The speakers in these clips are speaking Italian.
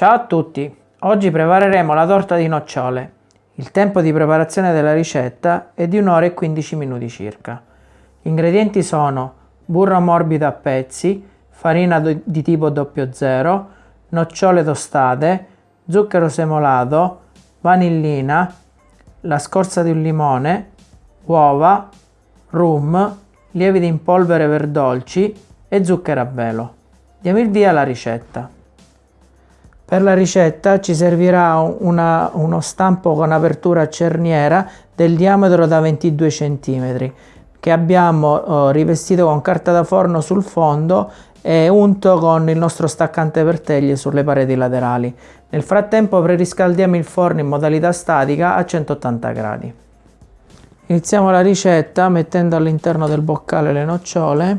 Ciao a tutti! Oggi prepareremo la torta di nocciole. Il tempo di preparazione della ricetta è di 1 ora e 15 minuti circa. Gli ingredienti sono burro morbido a pezzi, farina di tipo 00, nocciole tostate, zucchero semolato, vanillina, la scorza di un limone, uova, rum, lieviti in polvere per dolci e zucchero a velo. Diamo il via alla ricetta. Per la ricetta ci servirà una, uno stampo con apertura cerniera del diametro da 22 cm che abbiamo eh, rivestito con carta da forno sul fondo e unto con il nostro staccante per teglie sulle pareti laterali. Nel frattempo preriscaldiamo il forno in modalità statica a 180 gradi. Iniziamo la ricetta mettendo all'interno del boccale le nocciole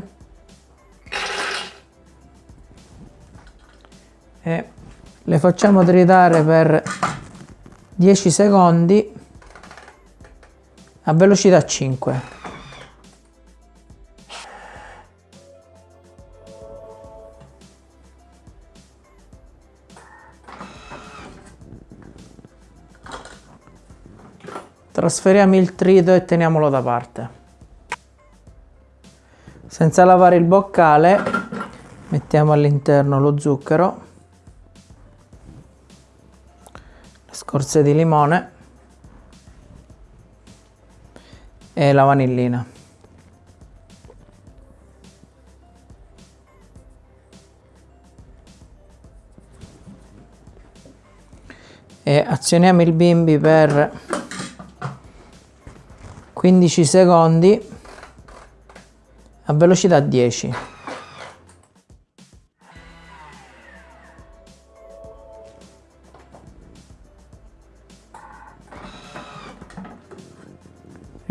e le facciamo tritare per 10 secondi a velocità 5. Trasferiamo il trito e teniamolo da parte. Senza lavare il boccale mettiamo all'interno lo zucchero, scorze di limone e la vanillina. E azioniamo il bimbi per 15 secondi a velocità 10.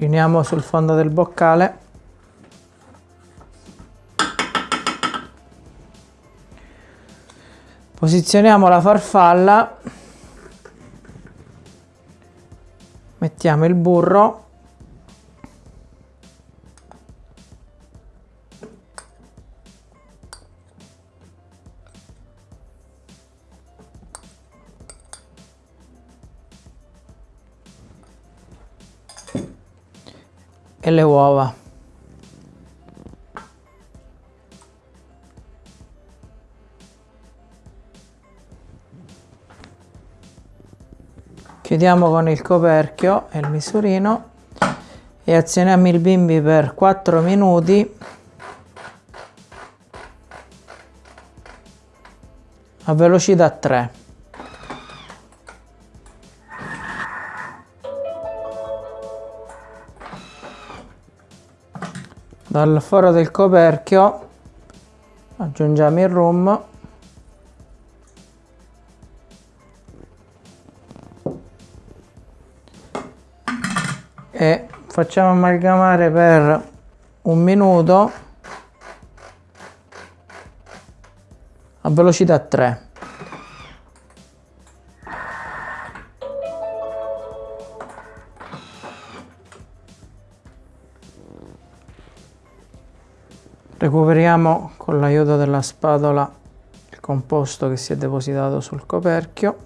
Riuniamo sul fondo del boccale. Posizioniamo la farfalla. Mettiamo il burro e le uova. Chiudiamo con il coperchio e il misurino e azioniamo il bimbi per 4 minuti a velocità 3. Dal foro del coperchio aggiungiamo il rum. E facciamo amalgamare per un minuto a velocità 3 recuperiamo con l'aiuto della spatola il composto che si è depositato sul coperchio.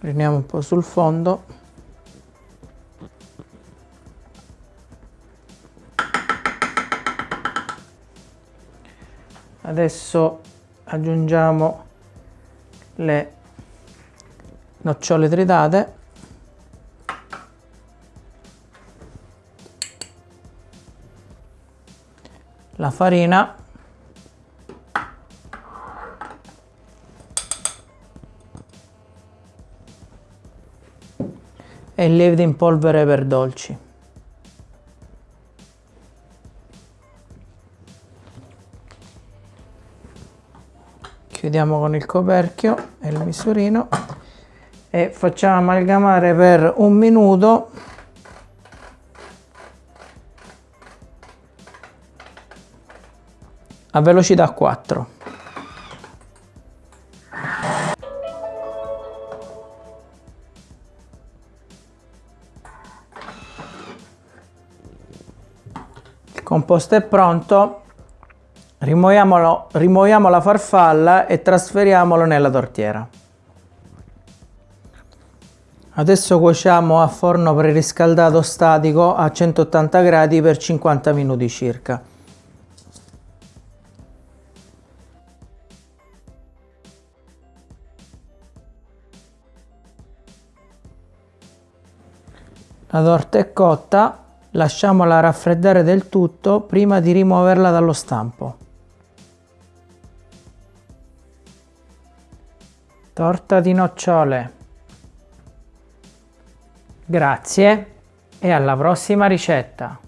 Riuniamo un po' sul fondo. Adesso aggiungiamo le nocciole tritate la farina. E il lievito in polvere per dolci. Chiudiamo con il coperchio e il misurino. E facciamo amalgamare per un minuto a velocità 4. Il composto è pronto, rimuoviamo la farfalla e trasferiamolo nella tortiera. Adesso cuociamo a forno preriscaldato statico a 180 gradi per 50 minuti circa. La torta è cotta, lasciamola raffreddare del tutto prima di rimuoverla dallo stampo. Torta di nocciole. Grazie e alla prossima ricetta!